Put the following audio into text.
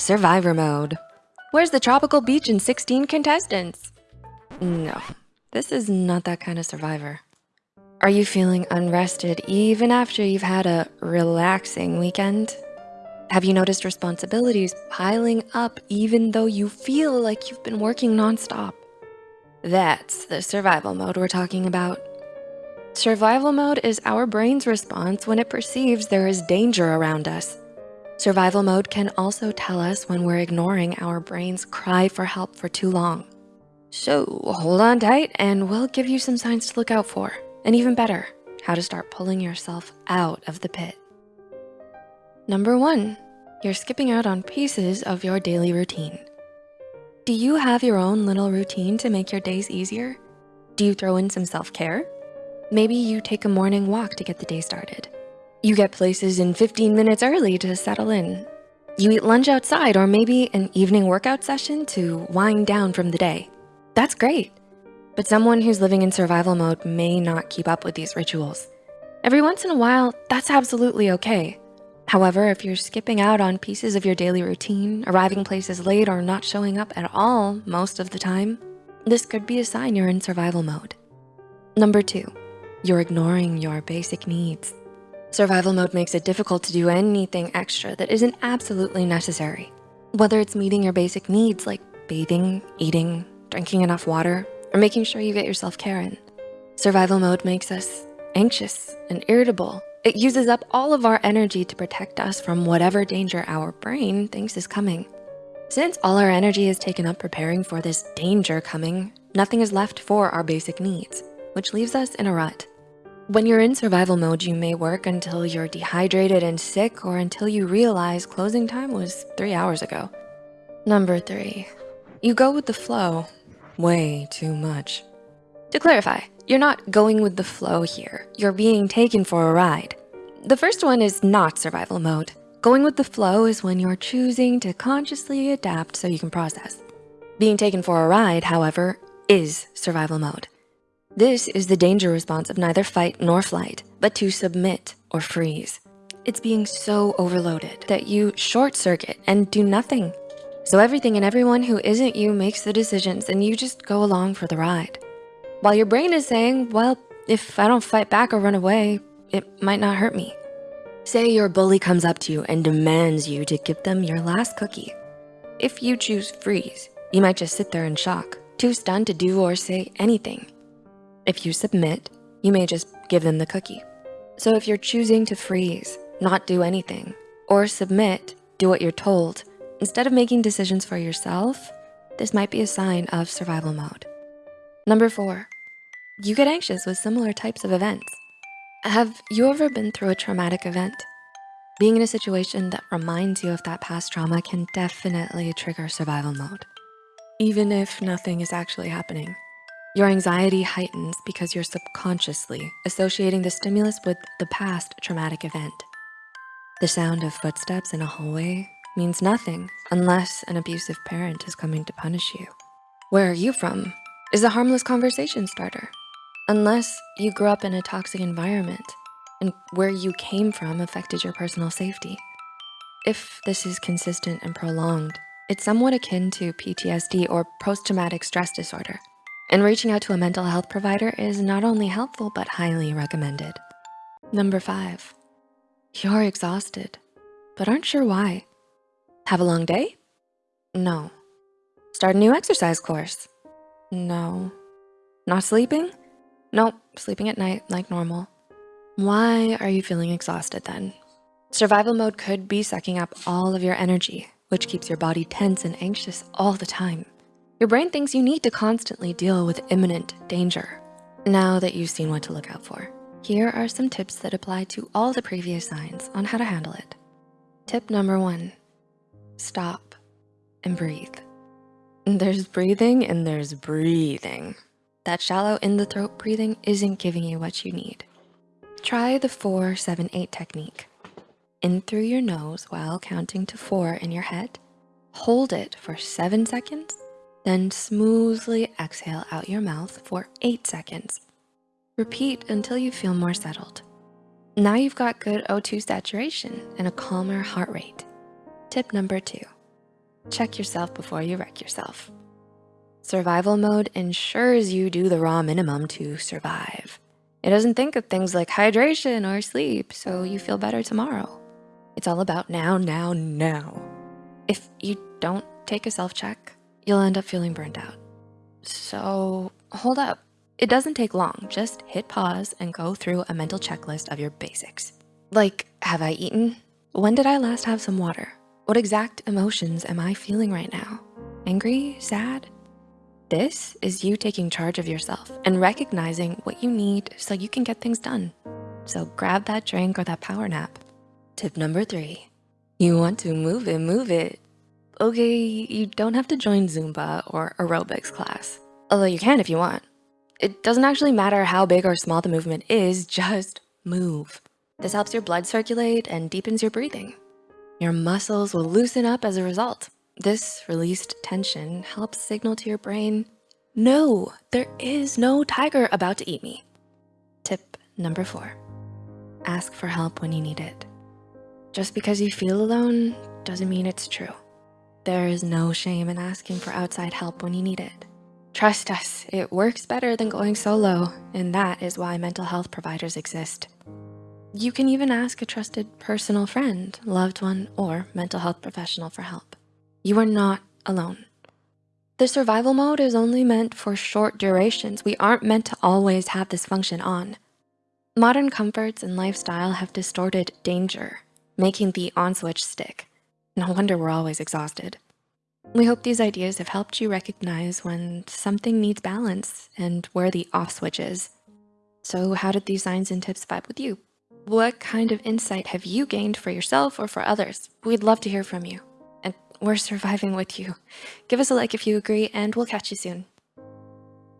Survivor mode. Where's the tropical beach and 16 contestants? No, this is not that kind of survivor. Are you feeling unrested even after you've had a relaxing weekend? Have you noticed responsibilities piling up even though you feel like you've been working nonstop? That's the survival mode we're talking about. Survival mode is our brain's response when it perceives there is danger around us. Survival mode can also tell us when we're ignoring our brain's cry for help for too long. So hold on tight and we'll give you some signs to look out for. And even better, how to start pulling yourself out of the pit. Number one, you're skipping out on pieces of your daily routine. Do you have your own little routine to make your days easier? Do you throw in some self-care? Maybe you take a morning walk to get the day started. You get places in 15 minutes early to settle in. You eat lunch outside or maybe an evening workout session to wind down from the day. That's great. But someone who's living in survival mode may not keep up with these rituals. Every once in a while, that's absolutely okay. However, if you're skipping out on pieces of your daily routine, arriving places late or not showing up at all most of the time, this could be a sign you're in survival mode. Number two, you're ignoring your basic needs. Survival mode makes it difficult to do anything extra that isn't absolutely necessary. Whether it's meeting your basic needs like bathing, eating, drinking enough water, or making sure you get your self-care in. Survival mode makes us anxious and irritable. It uses up all of our energy to protect us from whatever danger our brain thinks is coming. Since all our energy is taken up preparing for this danger coming, nothing is left for our basic needs, which leaves us in a rut. When you're in survival mode, you may work until you're dehydrated and sick or until you realize closing time was three hours ago. Number three, you go with the flow way too much. To clarify, you're not going with the flow here. You're being taken for a ride. The first one is not survival mode. Going with the flow is when you're choosing to consciously adapt so you can process. Being taken for a ride, however, is survival mode. This is the danger response of neither fight nor flight, but to submit or freeze. It's being so overloaded that you short circuit and do nothing. So everything and everyone who isn't you makes the decisions and you just go along for the ride. While your brain is saying, well, if I don't fight back or run away, it might not hurt me. Say your bully comes up to you and demands you to give them your last cookie. If you choose freeze, you might just sit there in shock, too stunned to do or say anything. If you submit, you may just give them the cookie. So if you're choosing to freeze, not do anything, or submit, do what you're told, instead of making decisions for yourself, this might be a sign of survival mode. Number four, you get anxious with similar types of events. Have you ever been through a traumatic event? Being in a situation that reminds you of that past trauma can definitely trigger survival mode, even if nothing is actually happening. Your anxiety heightens because you're subconsciously associating the stimulus with the past traumatic event. The sound of footsteps in a hallway means nothing unless an abusive parent is coming to punish you. Where are you from is a harmless conversation starter, unless you grew up in a toxic environment and where you came from affected your personal safety. If this is consistent and prolonged, it's somewhat akin to PTSD or post-traumatic stress disorder and reaching out to a mental health provider is not only helpful, but highly recommended. Number five, you're exhausted, but aren't sure why. Have a long day? No. Start a new exercise course? No. Not sleeping? Nope, sleeping at night like normal. Why are you feeling exhausted then? Survival mode could be sucking up all of your energy, which keeps your body tense and anxious all the time. Your brain thinks you need to constantly deal with imminent danger. Now that you've seen what to look out for, here are some tips that apply to all the previous signs on how to handle it. Tip number one, stop and breathe. There's breathing and there's breathing. That shallow in the throat breathing isn't giving you what you need. Try the four, seven, eight technique. In through your nose while counting to four in your head. Hold it for seven seconds then smoothly exhale out your mouth for eight seconds. Repeat until you feel more settled. Now you've got good O2 saturation and a calmer heart rate. Tip number two, check yourself before you wreck yourself. Survival mode ensures you do the raw minimum to survive. It doesn't think of things like hydration or sleep, so you feel better tomorrow. It's all about now, now, now. If you don't take a self-check, you'll end up feeling burned out. So hold up. It doesn't take long. Just hit pause and go through a mental checklist of your basics. Like, have I eaten? When did I last have some water? What exact emotions am I feeling right now? Angry, sad? This is you taking charge of yourself and recognizing what you need so you can get things done. So grab that drink or that power nap. Tip number three, you want to move it, move it. Okay, you don't have to join Zumba or aerobics class, although you can if you want. It doesn't actually matter how big or small the movement is, just move. This helps your blood circulate and deepens your breathing. Your muscles will loosen up as a result. This released tension helps signal to your brain, no, there is no tiger about to eat me. Tip number four, ask for help when you need it. Just because you feel alone doesn't mean it's true. There is no shame in asking for outside help when you need it. Trust us, it works better than going solo, and that is why mental health providers exist. You can even ask a trusted personal friend, loved one, or mental health professional for help. You are not alone. The survival mode is only meant for short durations. We aren't meant to always have this function on. Modern comforts and lifestyle have distorted danger, making the on switch stick. No wonder we're always exhausted. We hope these ideas have helped you recognize when something needs balance and where the off switch is. So how did these signs and tips vibe with you? What kind of insight have you gained for yourself or for others? We'd love to hear from you. And we're surviving with you. Give us a like if you agree and we'll catch you soon.